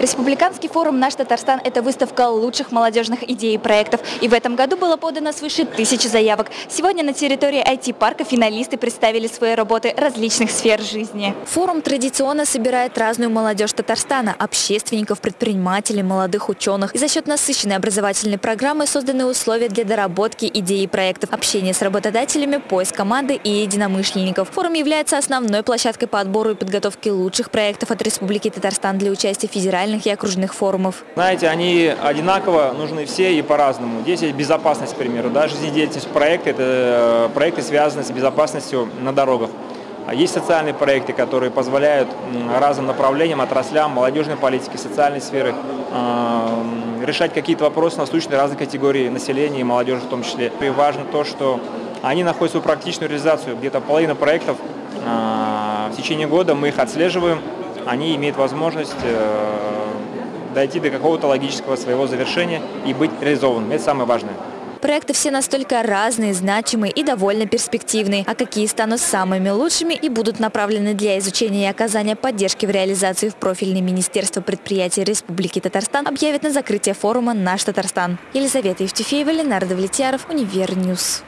Республиканский форум «Наш Татарстан» – это выставка лучших молодежных идей и проектов. И в этом году было подано свыше тысячи заявок. Сегодня на территории IT-парка финалисты представили свои работы различных сфер жизни. Форум традиционно собирает разную молодежь Татарстана – общественников, предпринимателей, молодых ученых. И за счет насыщенной образовательной программы созданы условия для доработки идей и проектов, общения с работодателями, поиск команды и единомышленников. Форум является основной площадкой по отбору и подготовке лучших проектов от Республики Татарстан для участия в федеральных и окружных форумов. Знаете, они одинаково нужны все и по-разному. Здесь есть безопасность, к примеру. Да, жизнедеятельность проекта – это э, проекты, связанные с безопасностью на дорогах. А есть социальные проекты, которые позволяют разным направлениям, отраслям, молодежной политики, социальной сферы э, решать какие-то вопросы насущные разных категорий населения и молодежи в том числе. И важно то, что они находят свою практичную реализацию. Где-то половина проектов э, в течение года мы их отслеживаем, они имеют возможность э, дойти до какого-то логического своего завершения и быть реализованными. Это самое важное. Проекты все настолько разные, значимые и довольно перспективные. А какие станут самыми лучшими и будут направлены для изучения и оказания поддержки в реализации в профильное Министерство предприятий Республики Татарстан объявит на закрытие форума «Наш Татарстан». Елизавета Евтефеева, Ленар Давлетьяров, Универ News.